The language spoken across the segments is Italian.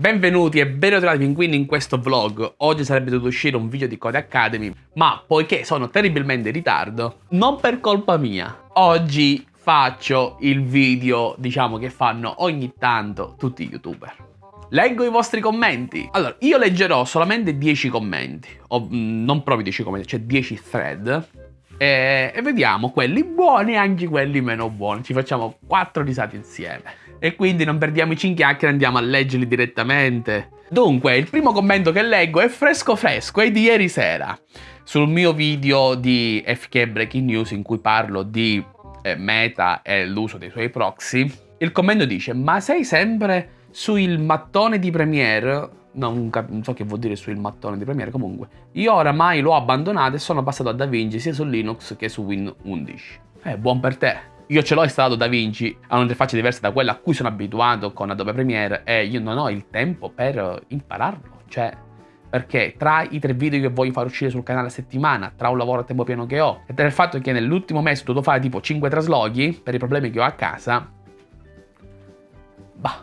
Benvenuti e ben ritrovati pinguini in questo vlog. Oggi sarebbe dovuto uscire un video di Code Academy, ma poiché sono terribilmente in ritardo, non per colpa mia, oggi faccio il video, diciamo, che fanno ogni tanto tutti gli youtuber. Leggo i vostri commenti. Allora, io leggerò solamente 10 commenti, o mm, non proprio 10 commenti, cioè 10 thread, e, e vediamo quelli buoni e anche quelli meno buoni. Ci facciamo 4 risate insieme. E quindi non perdiamoci in chiacchiere, andiamo a leggerli direttamente. Dunque, il primo commento che leggo è fresco fresco, è di ieri sera. Sul mio video di FK Breaking News in cui parlo di eh, Meta e l'uso dei suoi proxy, il commento dice ma sei sempre sul mattone di Premiere? Non, non, so che vuol dire sul mattone di Premiere, comunque. Io oramai l'ho abbandonato e sono passato a DaVinci sia su Linux che su Win 11. Eh, buon per te. Io ce l'ho installato DaVinci, ha un'interfaccia diversa da quella a cui sono abituato con Adobe Premiere e io non ho il tempo per impararlo. Cioè, perché tra i tre video che voglio far uscire sul canale a settimana, tra un lavoro a tempo pieno che ho, e tra il fatto che nell'ultimo mese ho dovuto fare tipo 5 traslochi per i problemi che ho a casa, bah,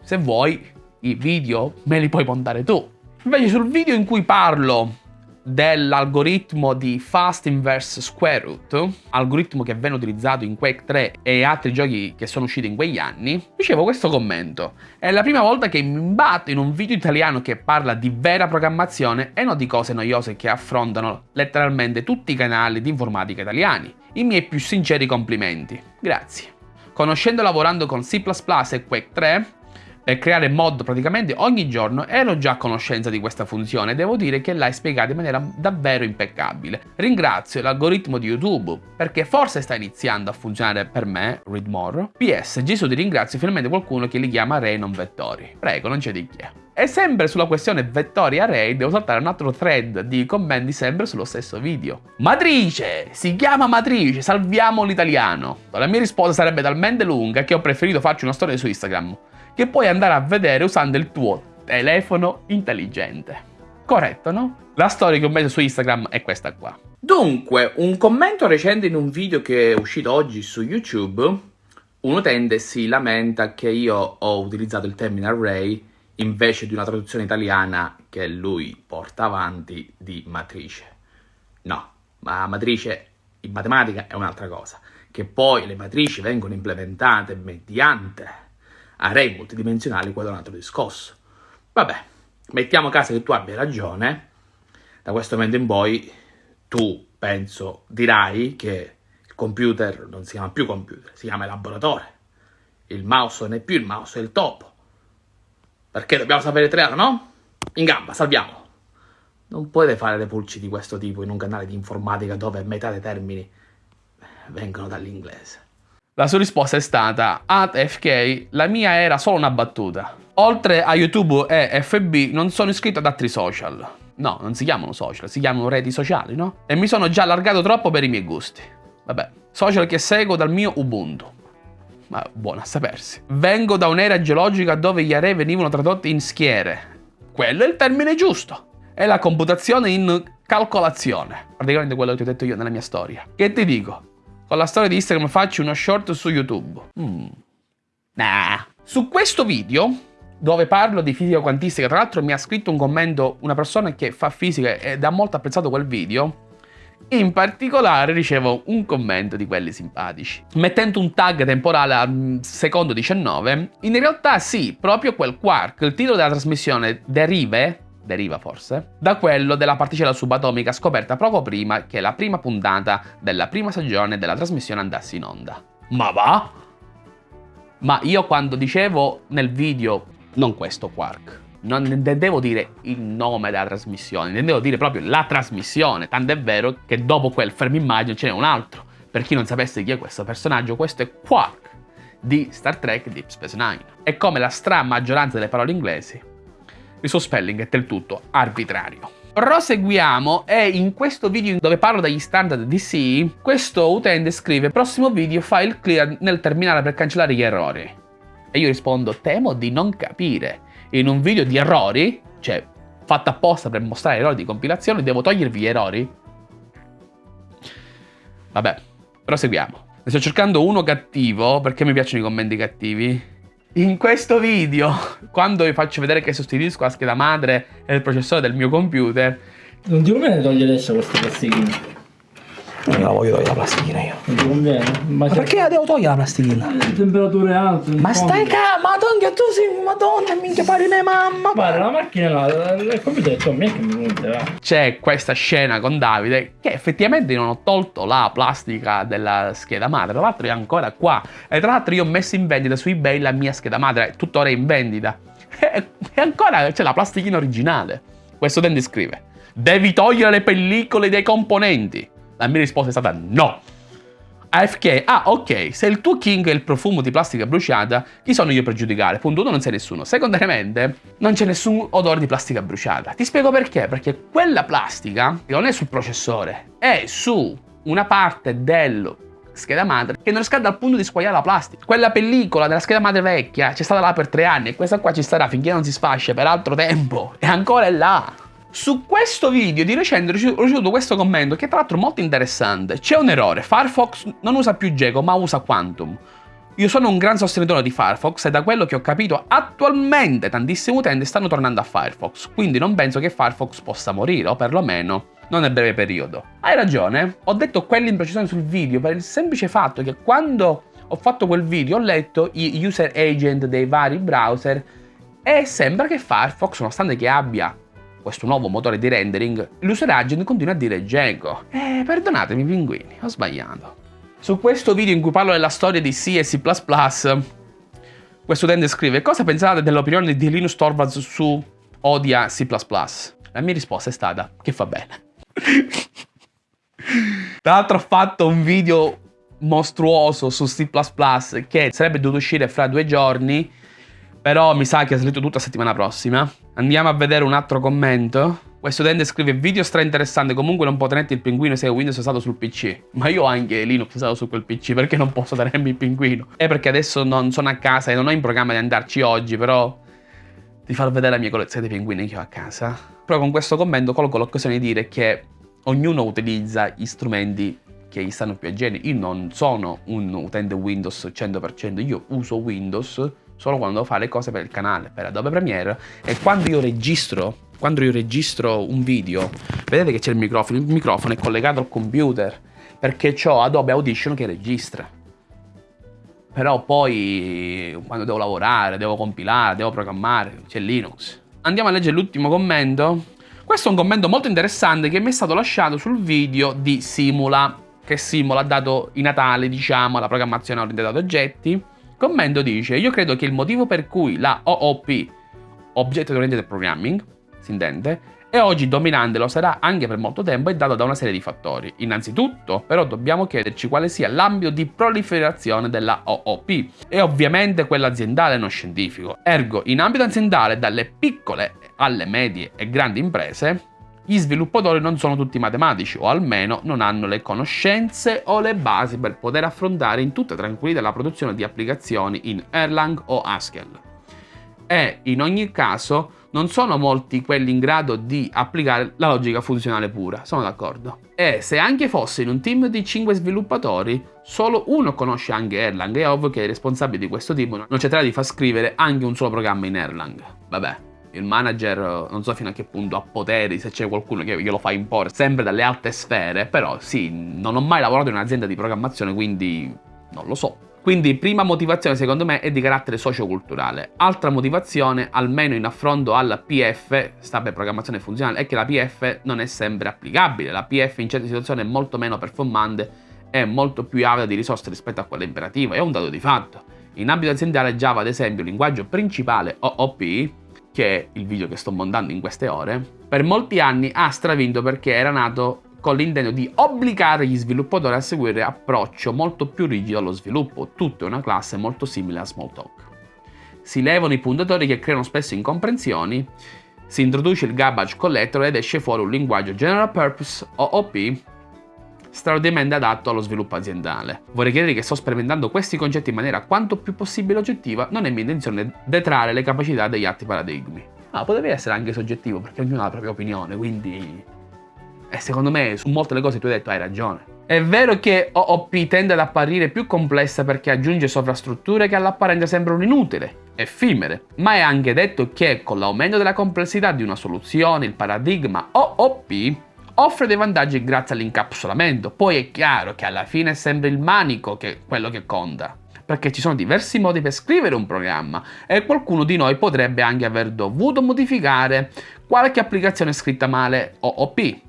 se vuoi i video me li puoi montare tu. Invece sul video in cui parlo dell'algoritmo di Fast Inverse Square Root, algoritmo che venne utilizzato in Quake 3 e altri giochi che sono usciti in quegli anni, ricevo questo commento. È la prima volta che mi imbatto in un video italiano che parla di vera programmazione e non di cose noiose che affrontano letteralmente tutti i canali di informatica italiani. I miei più sinceri complimenti. Grazie. Conoscendo e lavorando con C++ e Quake 3, per creare mod praticamente ogni giorno ero già a conoscenza di questa funzione e devo dire che l'hai spiegata in maniera davvero impeccabile. Ringrazio l'algoritmo di YouTube perché forse sta iniziando a funzionare per me, read more. PS, Gesù ti ringrazio finalmente qualcuno che li chiama array non vettori. Prego, non c'è di che. E sempre sulla questione vettori array devo saltare un altro thread di commenti sempre sullo stesso video. Matrice! Si chiama matrice, salviamo l'italiano. La mia risposta sarebbe talmente lunga che ho preferito farci una storia su Instagram che puoi andare a vedere usando il tuo telefono intelligente. Corretto, no? La storia che ho messo su Instagram è questa qua. Dunque, un commento recente in un video che è uscito oggi su YouTube, un utente si lamenta che io ho utilizzato il termine array invece di una traduzione italiana che lui porta avanti di matrice. No, ma matrice in matematica è un'altra cosa, che poi le matrici vengono implementate mediante array multidimensionali quadrato di scosso. Vabbè, mettiamo caso che tu abbia ragione, da questo momento in poi tu, penso, dirai che il computer non si chiama più computer, si chiama elaboratore. Il mouse non è più il mouse, è il topo. Perché dobbiamo sapere triare, no? In gamba, salviamo. Non potete fare le pulci di questo tipo in un canale di informatica dove metà dei termini vengono dall'inglese. La sua risposta è stata At FK, la mia era solo una battuta. Oltre a YouTube e FB non sono iscritto ad altri social. No, non si chiamano social, si chiamano reti sociali, no? E mi sono già allargato troppo per i miei gusti. Vabbè, social che seguo dal mio Ubuntu. Ma buono a sapersi. Vengo da un'era geologica dove gli array venivano tradotti in schiere. Quello è il termine giusto. È la computazione in calcolazione. Praticamente quello che ti ho detto io nella mia storia. Che ti dico? Con la storia di Instagram faccio uno short su YouTube. Mm. Nah. Su questo video, dove parlo di fisica quantistica, tra l'altro mi ha scritto un commento una persona che fa fisica ed ha molto apprezzato quel video, in particolare ricevo un commento di quelli simpatici. Mettendo un tag temporale al secondo 19, in realtà sì, proprio quel quark, il titolo della trasmissione derive deriva forse, da quello della particella subatomica scoperta poco prima che la prima puntata della prima stagione della trasmissione andasse in onda. Ma va? Ma io quando dicevo nel video, non questo Quark, non intendevo dire il nome della trasmissione, intendevo dire proprio la trasmissione, tant'è vero che dopo quel fermo immagine ce n'è un altro. Per chi non sapesse chi è questo personaggio, questo è Quark di Star Trek Deep Space Nine. E come la stra maggioranza delle parole inglesi, il suo spelling è del tutto arbitrario. Proseguiamo e in questo video dove parlo degli standard DC, questo utente scrive prossimo video file clear nel terminale per cancellare gli errori. E io rispondo temo di non capire. In un video di errori, cioè fatto apposta per mostrare errori di compilazione, devo togliervi gli errori? Vabbè, proseguiamo. Sto cercando uno cattivo perché mi piacciono i commenti cattivi. In questo video, quando vi faccio vedere che sostituisco la scheda madre e il processore del mio computer... Non ti conviene togliere adesso queste plastichine? Non la voglio togliere la plastichina io. Non conviene? Ma, Ma perché la devo togliere la plastichina? Temperature alte. Ma stai calmo, madonna, tu sei madonna, minchia pari mia mamma. Guarda, la macchina là, il computer è Tommy, che mi va. C'è questa scena con Davide che effettivamente non ho tolto la plastica della scheda madre, tra l'altro è ancora qua. E tra l'altro io ho messo in vendita su eBay la mia scheda madre, è tuttora in vendita. E ancora c'è la plastichina originale. Questo utente scrive, devi togliere le pellicole dei componenti. La mia risposta è stata no. AFK, ah ok, se il tuo king è il profumo di plastica bruciata, chi sono io per giudicare? Punto 1 non sei nessuno. Secondariamente, non c'è nessun odore di plastica bruciata. Ti spiego perché, perché quella plastica non è sul processore, è su una parte dello scheda madre che non riscalda al punto di squagliare la plastica. Quella pellicola della scheda madre vecchia c'è stata là per tre anni e questa qua ci starà finché non si sfascia per altro tempo e ancora è là. Su questo video di recente ho ricevuto questo commento che tra l'altro è molto interessante. C'è un errore, Firefox non usa più Geco ma usa Quantum. Io sono un gran sostenitore di Firefox e da quello che ho capito attualmente tantissimi utenti stanno tornando a Firefox, quindi non penso che Firefox possa morire, o perlomeno non nel breve periodo. Hai ragione, ho detto quell'imprecisione sul video per il semplice fatto che quando ho fatto quel video ho letto i user agent dei vari browser e sembra che Firefox, nonostante che abbia questo nuovo motore di rendering, l'user agent continua a dire Django. Eh, perdonatemi pinguini, ho sbagliato. Su questo video in cui parlo della storia di C e C++, questo utente scrive Cosa pensate dell'opinione di Linus Torvalds su Odia C++? La mia risposta è stata che fa bene. Tra l'altro ho fatto un video mostruoso su C++ che sarebbe dovuto uscire fra due giorni però mi sa che è salito tutta settimana prossima. Andiamo a vedere un altro commento. Questo utente scrive video stra interessante, comunque non può tenerti il pinguino se Windows è usato sul PC. Ma io ho anche Linux usato su quel PC, perché non posso tenermi il pinguino? È perché adesso non sono a casa e non ho in programma di andarci oggi, però di far vedere la mia collezione di pinguini che ho a casa. Però con questo commento colgo l'occasione di dire che ognuno utilizza gli strumenti che gli stanno più a genio. Io non sono un utente Windows 100%, io uso Windows solo quando devo fare le cose per il canale, per Adobe Premiere e quando io registro, quando io registro un video, vedete che c'è il microfono, il microfono è collegato al computer perché ho Adobe Audition che registra. Però poi quando devo lavorare, devo compilare, devo programmare, c'è Linux. Andiamo a leggere l'ultimo commento. Questo è un commento molto interessante che mi è stato lasciato sul video di Simula, che Simula ha dato i Natali, diciamo, la programmazione orientata ad oggetti. Commento dice, io credo che il motivo per cui la OOP, Object Oriented Programming, si intende, è oggi dominante lo sarà anche per molto tempo è dato da una serie di fattori. Innanzitutto, però, dobbiamo chiederci quale sia l'ambito di proliferazione della OOP e ovviamente quello aziendale non scientifico. Ergo, in ambito aziendale, dalle piccole alle medie e grandi imprese, gli sviluppatori non sono tutti matematici o almeno non hanno le conoscenze o le basi per poter affrontare in tutta tranquillità la produzione di applicazioni in Erlang o Haskell. E in ogni caso non sono molti quelli in grado di applicare la logica funzionale pura, sono d'accordo. E se anche fosse in un team di 5 sviluppatori, solo uno conosce anche Erlang, è ovvio che i responsabili di questo team non cercherà di far scrivere anche un solo programma in Erlang. Vabbè, il manager non so fino a che punto ha poteri, se c'è qualcuno che glielo fa imporre, sempre dalle alte sfere, però sì, non ho mai lavorato in un'azienda di programmazione, quindi non lo so. Quindi prima motivazione secondo me è di carattere socioculturale. Altra motivazione, almeno in affronto alla PF, sta per programmazione funzionale, è che la PF non è sempre applicabile. La PF in certe situazioni è molto meno performante e molto più avida di risorse rispetto a quella imperativa, è un dato di fatto. In ambito aziendale Java, ad esempio, il linguaggio principale OOP, che è il video che sto montando in queste ore, per molti anni ha stravinto perché era nato con l'intento di obbligare gli sviluppatori a seguire approccio molto più rigido allo sviluppo, tutto è una classe molto simile a Smalltalk. Si levano i puntatori che creano spesso incomprensioni, si introduce il garbage collector ed esce fuori un linguaggio general purpose OOP straordinariamente adatto allo sviluppo aziendale. Vorrei chiedere che sto sperimentando questi concetti in maniera quanto più possibile oggettiva, non è mia intenzione detrarre le capacità degli altri paradigmi. Ah, potrebbe essere anche soggettivo, perché ognuno ha la propria opinione, quindi e secondo me su molte delle cose tu hai detto hai ragione. È vero che OOP tende ad apparire più complessa perché aggiunge sovrastrutture che all'apparenza sembrano inutili. effimere, ma è anche detto che con l'aumento della complessità di una soluzione il paradigma OOP offre dei vantaggi grazie all'incapsulamento, poi è chiaro che alla fine è sempre il manico che è quello che conta perché ci sono diversi modi per scrivere un programma e qualcuno di noi potrebbe anche aver dovuto modificare qualche applicazione scritta male OOP.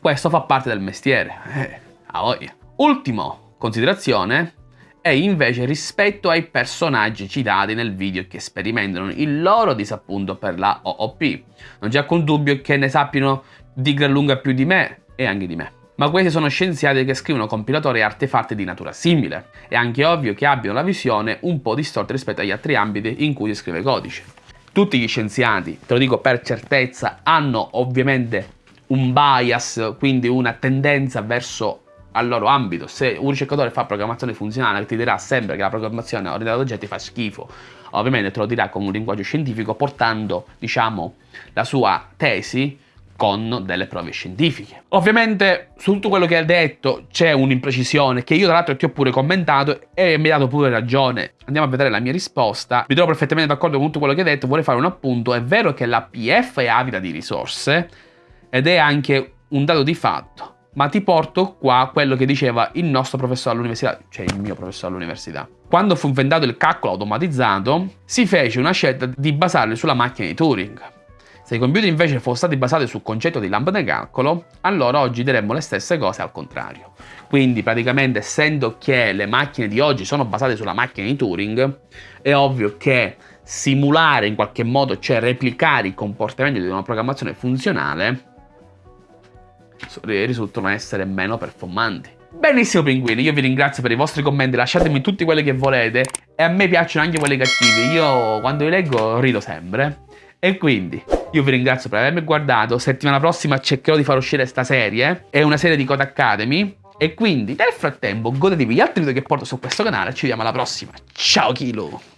Questo fa parte del mestiere. Eh, a voglia. Ultimo considerazione è invece rispetto ai personaggi citati nel video che sperimentano il loro disappunto per la OOP. Non c'è alcun dubbio che ne sappiano di gran lunga più di me e anche di me ma questi sono scienziati che scrivono compilatori e artefatti di natura simile. È anche ovvio che abbiano la visione un po' distorta rispetto agli altri ambiti in cui si scrive codice. Tutti gli scienziati, te lo dico per certezza, hanno ovviamente un bias, quindi una tendenza verso al loro ambito. Se un ricercatore fa programmazione funzionale ti dirà sempre che la programmazione orientata ad oggetti fa schifo, ovviamente te lo dirà con un linguaggio scientifico portando, diciamo, la sua tesi con delle prove scientifiche. Ovviamente su tutto quello che hai detto c'è un'imprecisione che io tra l'altro ti ho pure commentato e mi hai dato pure ragione. Andiamo a vedere la mia risposta. Mi trovo perfettamente d'accordo con tutto quello che hai detto, vorrei fare un appunto. È vero che la PF è avida di risorse ed è anche un dato di fatto. Ma ti porto qua quello che diceva il nostro professore all'università, cioè il mio professore all'università. Quando fu inventato il calcolo automatizzato, si fece una scelta di basarlo sulla macchina di Turing se i computer invece fossero stati basati sul concetto di lampada calcolo, allora oggi diremmo le stesse cose al contrario. Quindi praticamente essendo che le macchine di oggi sono basate sulla macchina di Turing, è ovvio che simulare in qualche modo, cioè replicare i comportamenti di una programmazione funzionale, risultano essere meno performanti. Benissimo pinguini, io vi ringrazio per i vostri commenti, lasciatemi tutti quelli che volete e a me piacciono anche quelli cattivi, io quando li leggo rido sempre. E quindi io vi ringrazio per avermi guardato, settimana prossima cercherò di far uscire questa serie, è una serie di Code Academy, e quindi nel frattempo godetevi gli altri video che porto su questo canale, ci vediamo alla prossima, ciao Kilo!